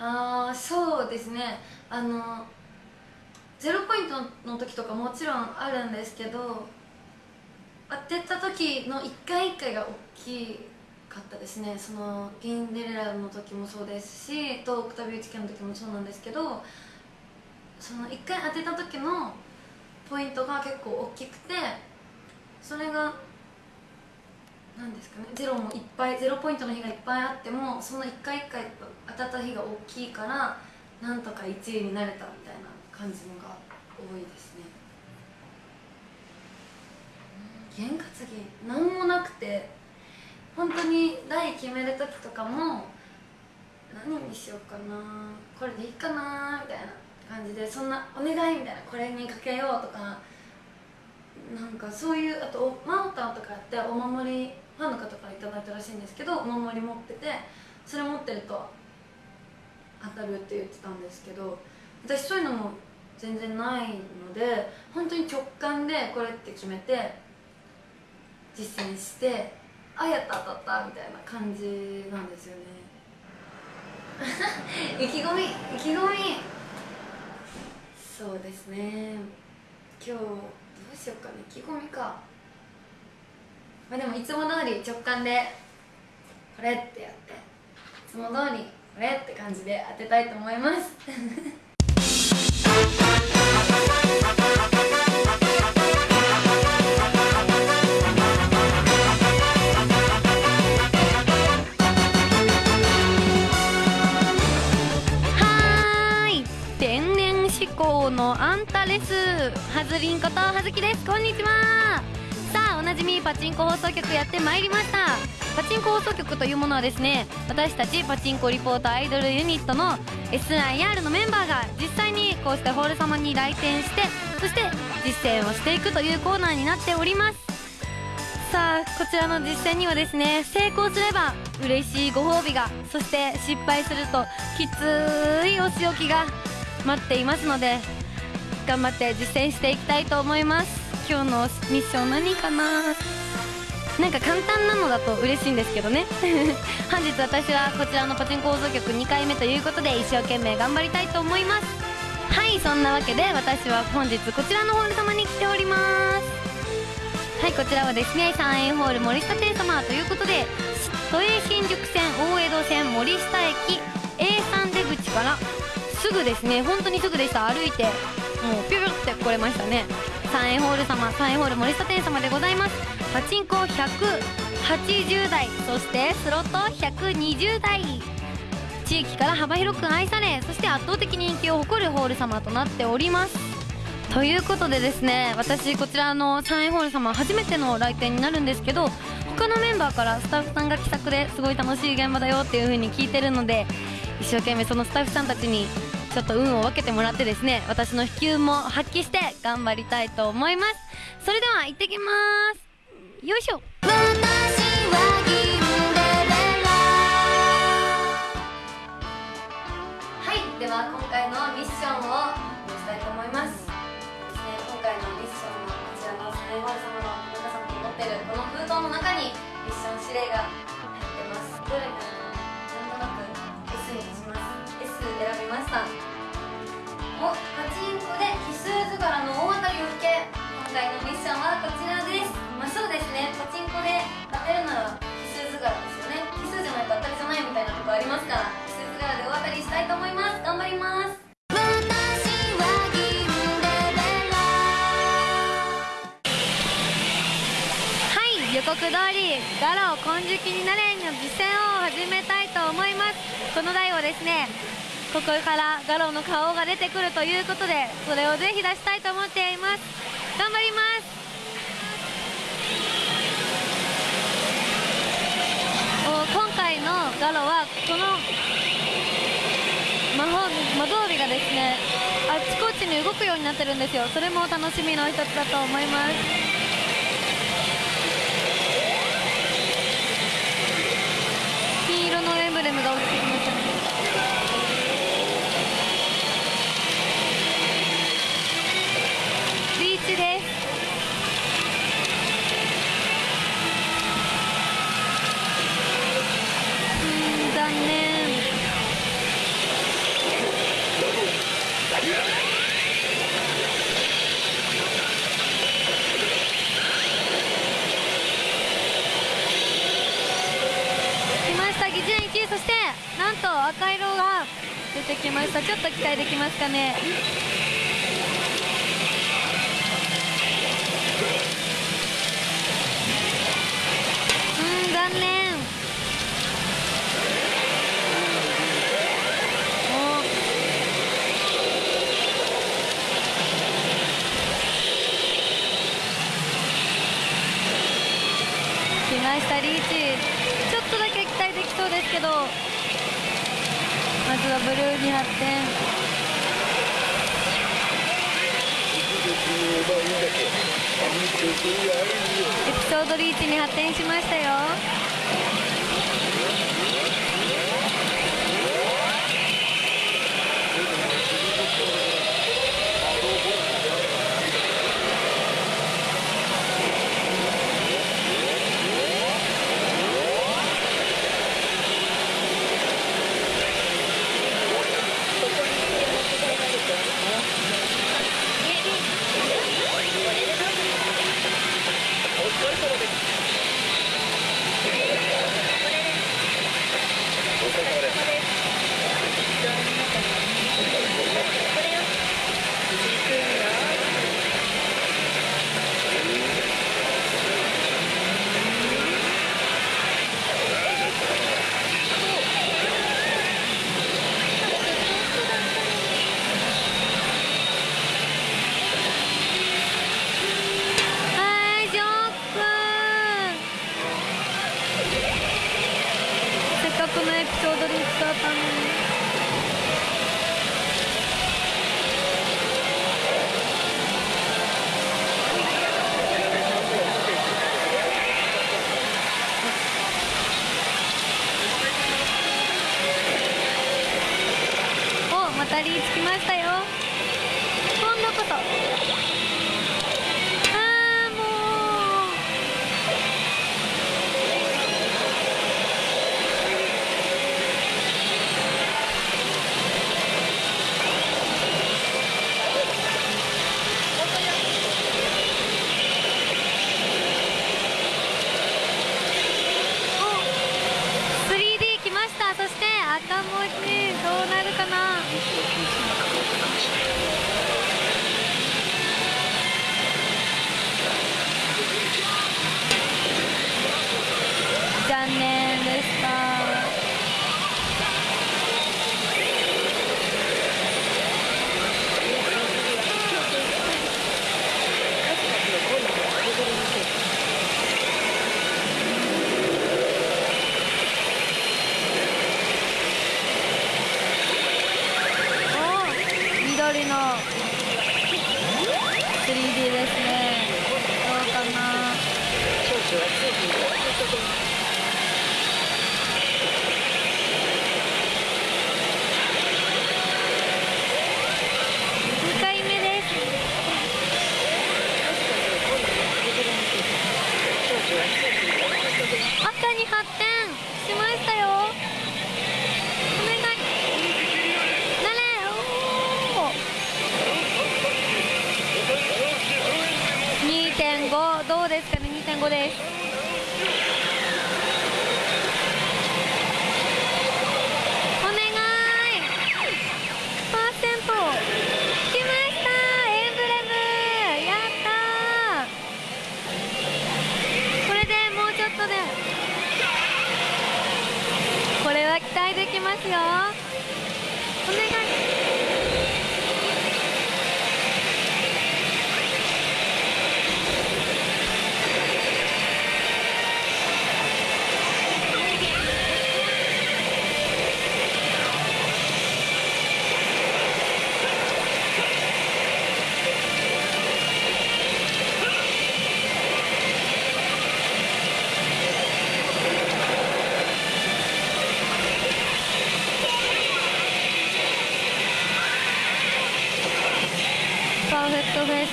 ああそうですね。あのゼロポイントの時とかもちろんあるんですけど当てた時の一回一回が大きかったですね。そのインデレラの時もそうですしとオクタビウチ家の時もそうなんですけどその一回当てた時のポイントが結構大きくてそれが何ですかね。ゼロもいっぱいゼロポイントの日がいっぱいあってもその一回一回当たった日が大きいからなんとか1位になれたみたいな感じのが多いですね。験担ぎ何もなくて本当に台決める時とかも何にしようかなこれでいいかなみたいな感じでそんなお願いみたいなこれにかけようとかなんかそういうあとマウターとかやってお守りファンの方から頂いたらしいんですけどお守り持っててそれ持ってると当たるって言ってたんですけど私そういうのも全然ないので本当に直感でこれって決めて実践してあやった当たったみたいな感じなんですよね。意気込み意気込み。そうですね。今日どうしようかね。意気込みか。まあでもいつも通り直感でこれってやっていつも通りこれって感じで当てたいと思います。のあんたです。はずりんことはずきです。こんにちは。さあおなじみパチンコ放送局やってまいりました。パチンコ放送局というものはですね私たちパチンコリポートアイドルユニットの SIR のメンバーが実際にこうしてホール様に来店してそして実践をしていくというコーナーになっております。さあこちらの実践にはですね成功すれば嬉しいご褒美がそして失敗するときついお仕置きが待っていますので頑張って実践していきたいと思います。今日のミッション何かな？なんか簡単なのだと嬉しいんですけどね。本日私はこちらのパチンコ放送局2回目ということで一生懸命頑張りたいと思います。はいそんなわけで私は本日こちらのホール様に来ております。はいこちらはですね3円ホール森下亭様ということで都営新宿線大江戸線森下駅 A3 出口からすぐですね本当にすぐでした。歩いてもうピュピュって来れましたね。3円ホール様3円ホール森下店様でございます。パチンコ180台そしてスロット120台。地域から幅広く愛されそして圧倒的人気を誇るホール様となっております。ということでですね私こちらの3円ホール様初めての来店になるんですけど他のメンバーからスタッフさんが気さくですごい楽しい現場だよっていう風に聞いてるので一生懸命そのスタッフさんたちにちょっと運を分けてもらってですね私の飛球も発揮して頑張りたいと思います。それでは行ってきます。よいしょ。はいでは今回のミッションをしたいと思います。ですね今回のミッションはこちらのサイワル様の皆さんに持ってるこの封筒の中にミッション指令が入ってます。どれかな選びましたおパチンコで奇数図柄の大当たりを引け今回のミッションはこちらです。まあそうですね。パチンコで当てるなら奇数図柄ですよね。奇数じゃないと当たりじゃないみたいなとこありますから奇数図柄で大当たりしたいと思います。頑張ります。予告通りガロ金色になれの実践を始めたいと思います。この台をですねここからガロの顔が出てくるということでそれをぜひ出したいと思っています。頑張ります。今回のガロはこの魔法魔導尾がですねあちこちに動くようになってるんですよ。それも楽しみの一つだと思います。きました。ちょっと期待できますかね。うん残念。お来ましたリーチ。ちょっとだけ期待できそうですけど。まずはブルーに発展エピソードリーチに発展しましたよ。ですかね2.5です。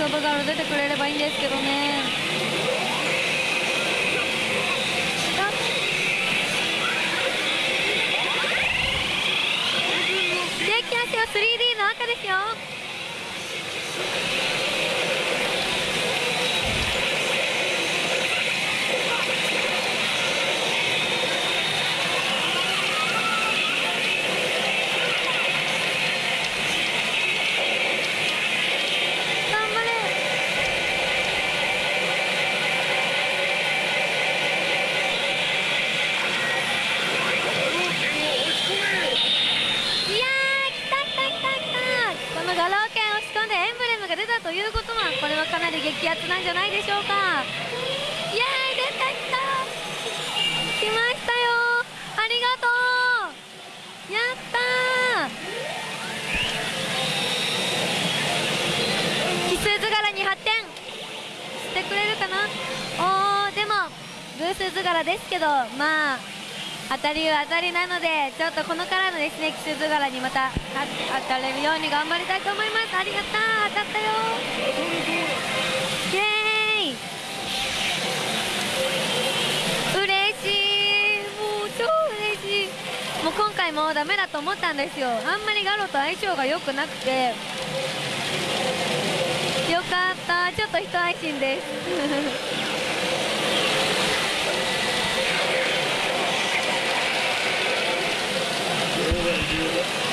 ェクトフェイスオブガール出てくれればいいんですけどね。あできますよ。3D の赤ですよはかなんじゃないでしょうか。イエーイ出てきた。来ましたよ。ありがとう。やったー。奇数図柄に発展。してくれるかな。おーでも偶数図柄ですけどまあ当たりは当たりなのでちょっとこのからのですね奇数図柄にまた当たれるように頑張りたいと思います。ありがとう。当たったよ。今回もダメだと思ったんですよ。あんまりガロと相性が良くなくて。よかった。ちょっと一安心です。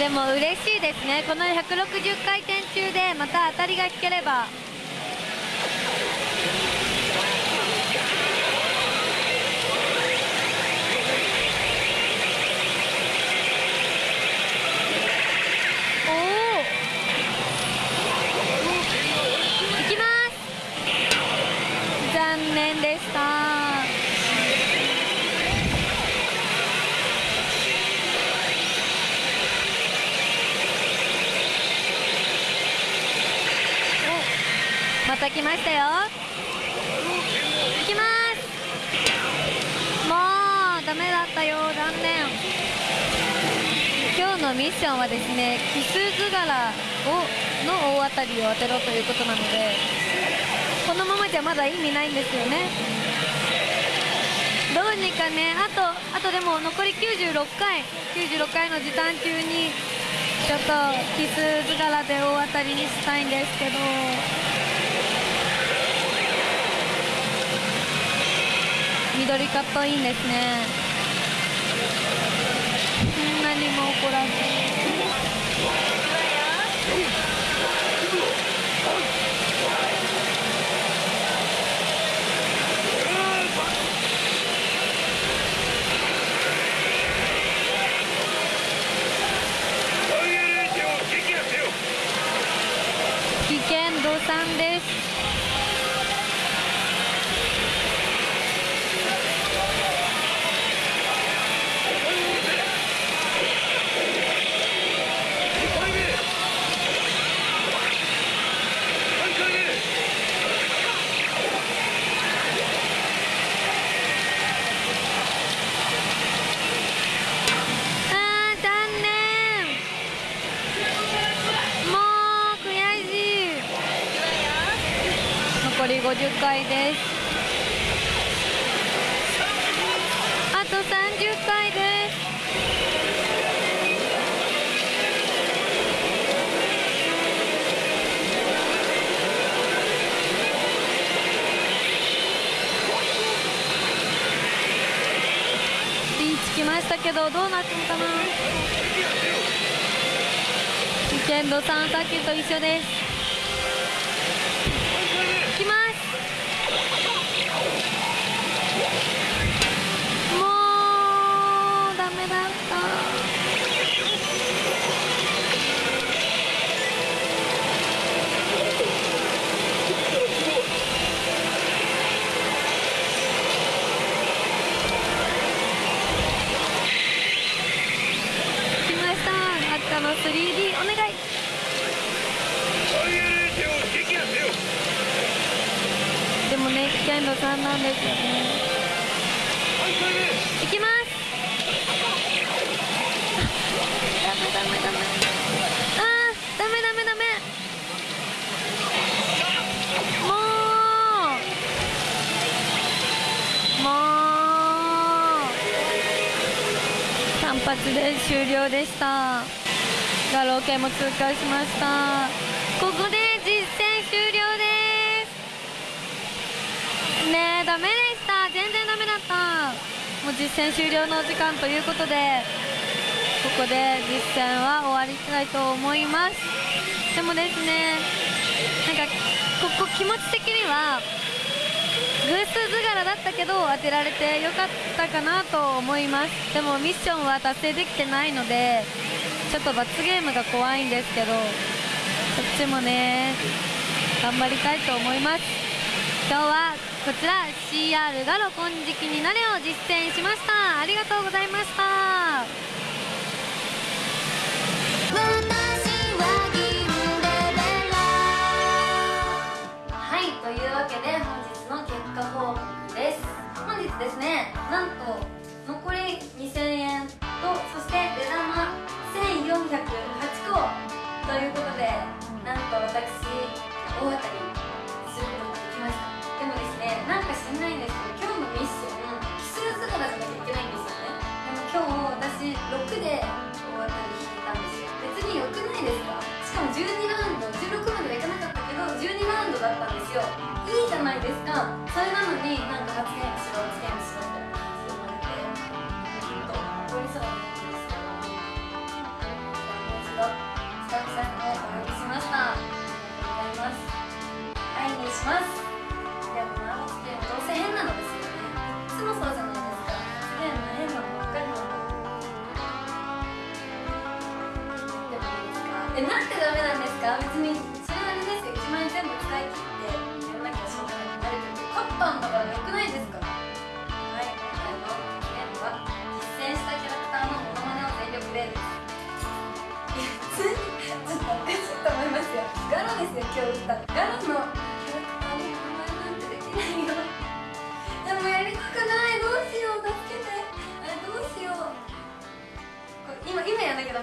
でも嬉しいですね。この160回転中でまた当たりが引ければ。また来ましたよ。いきます。もうダメだったよ残念。今日のミッションはですね奇数図柄をの大当たりを当てろということなのでこのままじゃまだ意味ないんですよね。どうにかねあとあとでも残り96回96回の時短中にちょっと奇数図柄で大当たりにしたいんですけど。緑化っぽいんですね。回です。あと30回です。ピンチきましたけどどうなったのかな？ケンドさんさっきと一緒です。だった。来ました。赤の 3D お願い。でもね危険度3なんですよね発で終了でした。ガロー系も通過しました。ここで実戦終了です。ねえダメでした。全然ダメだった。もう実戦終了のお時間ということでここで実戦は終わりたいと思います。でもですねなんかここ気持ち的には偶数図柄だったけど当てられてよかったかなと思います。でもミッションは達成できてないのでちょっと罰ゲームが怖いんですけどこっちもね頑張りたいと思います。今日はこちら CR ガロ金色になれを実践しました。ありがとうございました。結果報告です。本日ですねなんと残り2000円とそして出玉1408個。ということでなんと私大当たりすることができました。でもですねなんか知んないんですけど今日のミッション奇数図柄じゃなきゃいけないんですよね。でも今日私6で大当たり引いたんですよ。別に良くないですか？しかも12ラウンド16まではいかなかった12ラウンドだったんですよ。いいじゃないですか。それなのになんか発言しろ発言しろみたいな感じで言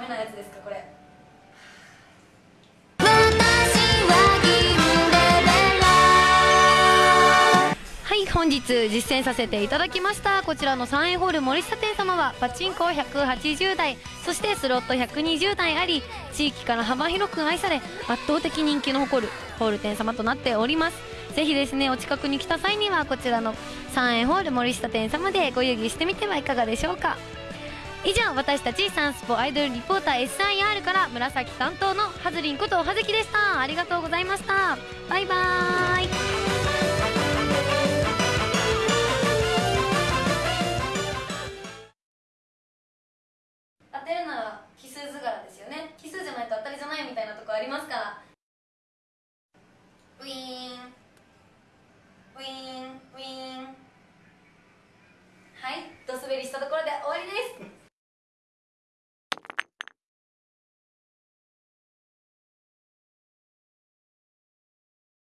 メなやつですかこれ。はい本日実践させていただきましたこちらの3円ホール森下店様はパチンコ180台そしてスロット120台あり地域から幅広く愛され圧倒的人気の誇るホール店様となっております。ぜひですねお近くに来た際にはこちらの3円ホール森下店様でご遊戯してみてはいかがでしょうか。以上私たちサンスポアイドルリポーター SIR から紫担当のハズリンこと葉月でした。ありがとうございました。バイバーイ。